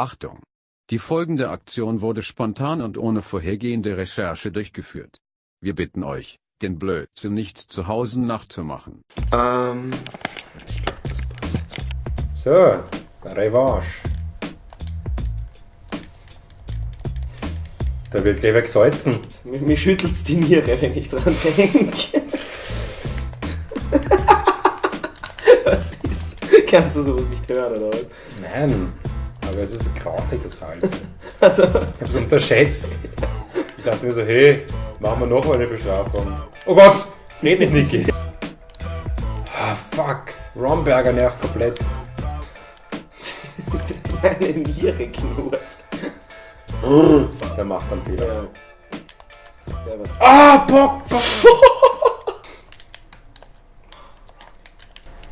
Achtung! Die folgende Aktion wurde spontan und ohne vorhergehende Recherche durchgeführt. Wir bitten euch, den Blödsinn nicht zu Hause nachzumachen. Ähm, So, Revanche. Da wird gleich wegsalzen. mir, mir schüttelt's die Niere, wenn ich dran denke. was ist? Kannst du sowas nicht hören, oder was? Nein, aber es ist grausig, das Salz. Also, Ich hab's unterschätzt. Ich dachte mir so, hey, machen wir noch mal eine Bestrafung. Oh Gott, red nicht, Niki. Ah, fuck. Romberger nervt komplett. meine Niere knurrt. Der macht dann Fehler. Ja. Ah, Bock, Bock.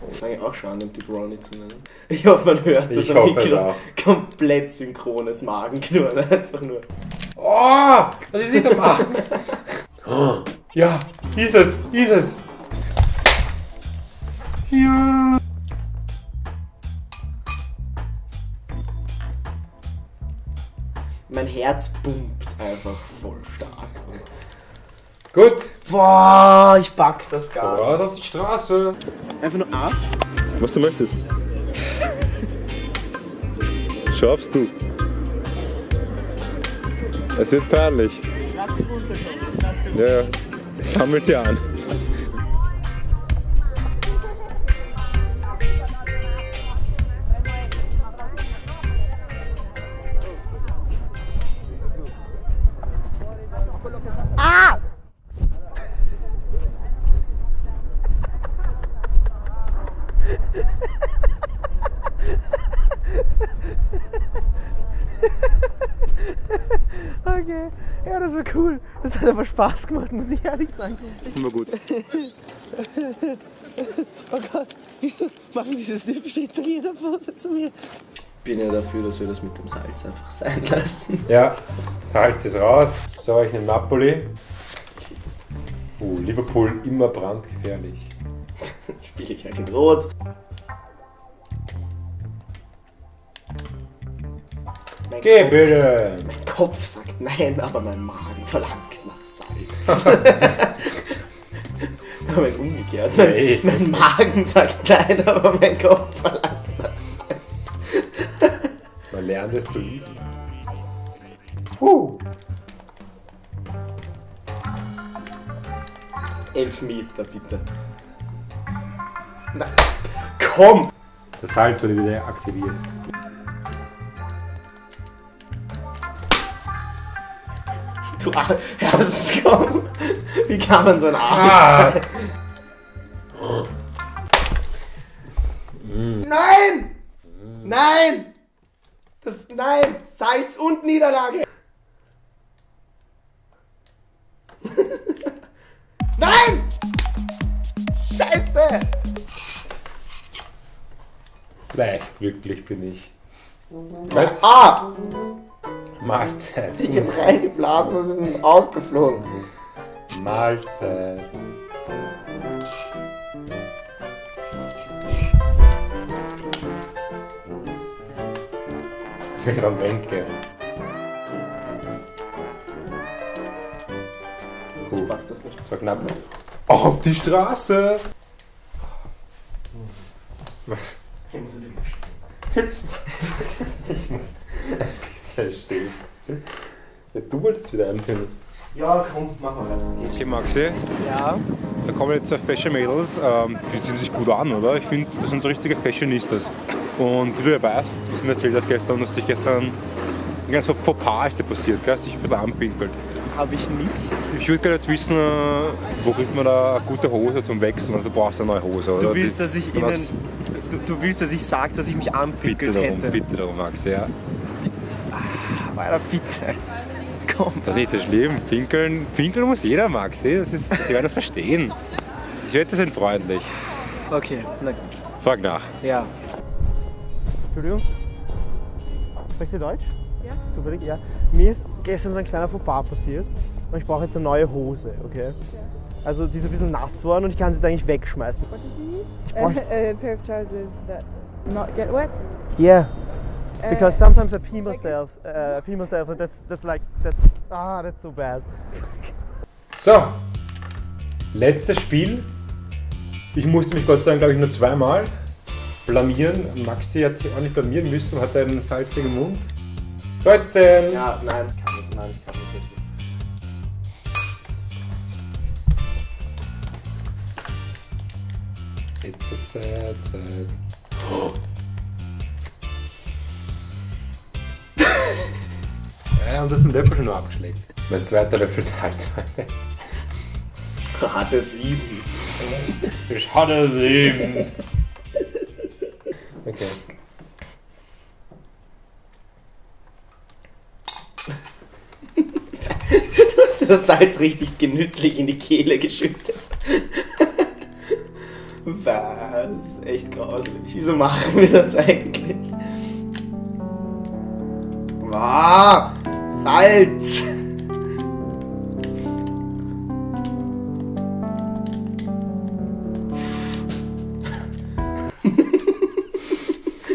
Das fange ich auch schon an, den Ronnie zu nennen. Ich hoffe, man hört, dass Ich am Mikro auch. komplett synchrones Magenknurren einfach nur. Oh, das ist nicht der Magen. Ja, ist es, ist es. Ja. Mein Herz pumpt einfach voll stark. Gut, Boah, ich pack das gar nicht. raus auf die Straße. Einfach nur ab. Was du möchtest. Das schaffst du. Es wird peinlich. Lass sie runterkommen. Lass sie Ja, ja. Sammel sie an. Okay, ja, das war cool. Das hat aber Spaß gemacht, muss ich ehrlich sagen. Immer gut. Oh Gott, machen Sie das typische Italiener-Pose zu mir? Ich bin ja dafür, dass wir das mit dem Salz einfach sein lassen. Ja, Salz ist raus. So, ich nehme Napoli. Uh, Liverpool immer brandgefährlich. Ich halt in Rot. Mein Geh Kopf- bitte! Mein Kopf sagt nein, aber mein Magen verlangt nach Salz. aber umgekehrt. Mein, Nee. mein Magen sagt nein, aber mein Kopf verlangt nach Salz. Man lernt es zu lieben. Puh. Elf Meter, bitte. Na, komm! Das Salz wurde wieder aktiviert. Du Ar- Ernst, komm! Wie kann man so ein Arsch Ah. sein? Nein! Nein! Das, nein! Salz und Niederlage! nein! Leicht glücklich bin ich. Ah! Mahlzeit. Ich hab reingeblasen und es ist ins Auge geflogen. Mahlzeit. Wenke. Puh, Mach das nicht. das war knapp. Auf die Straße! Was? Ich muss ein bisschen Ich muss ein bisschen stehen. Ja, du wolltest wieder einfinden. Ja, komm, mach mal weiter. Okay, Maxi, Ja. da kommen jetzt zwei Fashion Mädels, ähm, die ziehen sich gut an, oder? Ich finde, das sind so richtige Fashionistas. Und wie du ja weißt, was mir erzählt hast gestern, dass dich gestern ein ganz Fauxpas ist dir passiert, gell? Hast dich ein bisschen anpinkelt. Hab ich nicht. Ich würde gerne jetzt wissen, wo kriegt man da eine gute Hose zum Wechseln? Also du brauchst eine neue Hose, oder? Du willst, Die- dass ich du Ihnen. Du, du willst, dass ich sage, dass ich mich Bitte anpickelt darum, hätte. bitte darum, Maxi, ja. Weiter, bitte. Komm. Das ist nicht so schlimm. Pinkeln, pinkeln muss jeder, Maxi. Das ist, die werden das verstehen. Ich wette, sind freundlich. Okay, na gut. Frag nach. Ja. Entschuldigung. Sprichst du Deutsch? Ja. Zufällig, ja. Mir ist gestern so ein kleiner Fauxpas passiert und ich brauche jetzt eine neue Hose, okay? Also die ist ein bisschen nass worden und ich kann sie jetzt eigentlich wegschmeißen. a, a pair of trousers that not get wet. Yeah. Because sometimes I pee myself, uh, pee myself, and that's that's like that's ah that's so bad. So, letztes Spiel. Ich musste mich Gott sei Dank, glaube ich, nur zweimal blamieren. Maxi hat sich auch nicht blamieren müssen, hat einen salzigen Mund. 13! Ja, nein, kann das, nein, ich kann das nicht. It's a sad, sad. ja, und du hast den Löffel schon noch abgeschleckt. Mein zweiter Löffel Salz. Hatte sieben. Ich hatte sieben. Okay. Du hast dir das Salz richtig genüsslich in die Kehle geschüttet. Was? Echt grauslich. Wieso machen wir das eigentlich? Ah, Salz!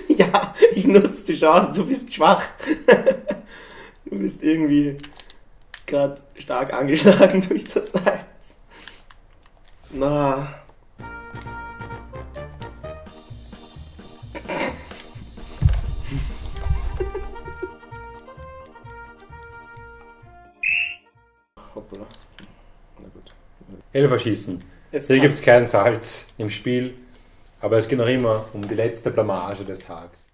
ja, ich nutze die Chance, du bist schwach. du bist irgendwie gerade stark angeschlagen durch das Salz. Na. Elfer schießen. Es Hier gibt es kein Salz im Spiel, aber es geht noch immer um die letzte Blamage des Tages.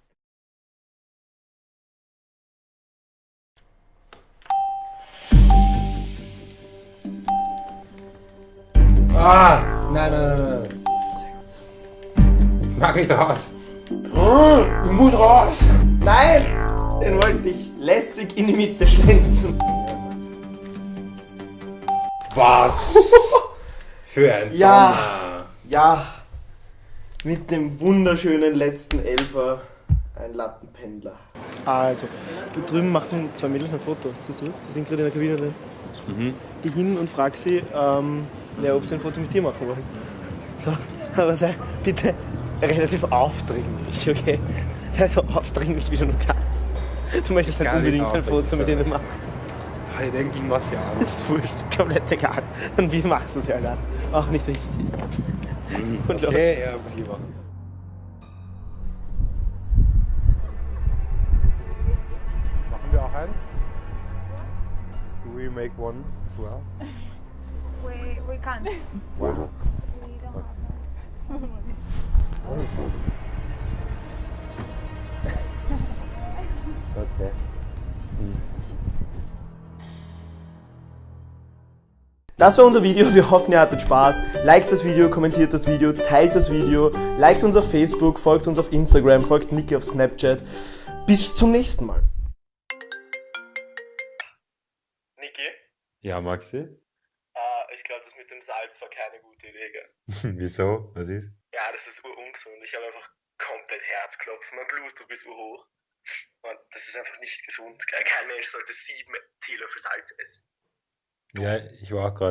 Ah! Nein, nein, nein, nein. Ich mag nicht raus. Ich muss raus! Nein! Den wollte ich lässig in die Mitte schlänzen. Was? Für ein Ja. Donner. Ja, mit dem wunderschönen letzten Elfer ein Lattenpendler. Also, da drüben machen zwei Mädels ein Foto. Siehst du das? Die sind gerade in der Kabine drin. Geh hin und frag sie, ähm, ja, ob sie ein Foto mit dir machen wollen. So, aber sei bitte relativ aufdringlich, okay? Sei so aufdringlich, wie du nur kannst. Du möchtest halt unbedingt ein Foto mit ihnen machen. Ich denke, ich mach's ja. Das ist wurscht, komplett egal. Und wie machst du es ja dann? Auch nicht richtig. Und los. Okay, ja, muss ich machen. Machen wir auch eins? Do we make one as well? We we can't. Wow. We don't have that. Okay. Das war unser Video. Wir hoffen, ihr hattet Spaß. Liked das Video, kommentiert das Video, teilt das Video, liked uns auf Facebook, folgt uns auf Instagram, folgt Niki auf Snapchat. Bis zum nächsten Mal. Niki, Ja, Maxi? ich glaube, das mit dem Salz war keine gute Idee. Gell? Wieso? Was ist? Ja, das ist urungesund. Ich habe einfach komplett Herzklopfen. Mein Blutdruck ist urhoch. Und das ist einfach nicht gesund. Kein Mensch sollte sieben Teelöffel Salz essen. Ja, ich war auch gerade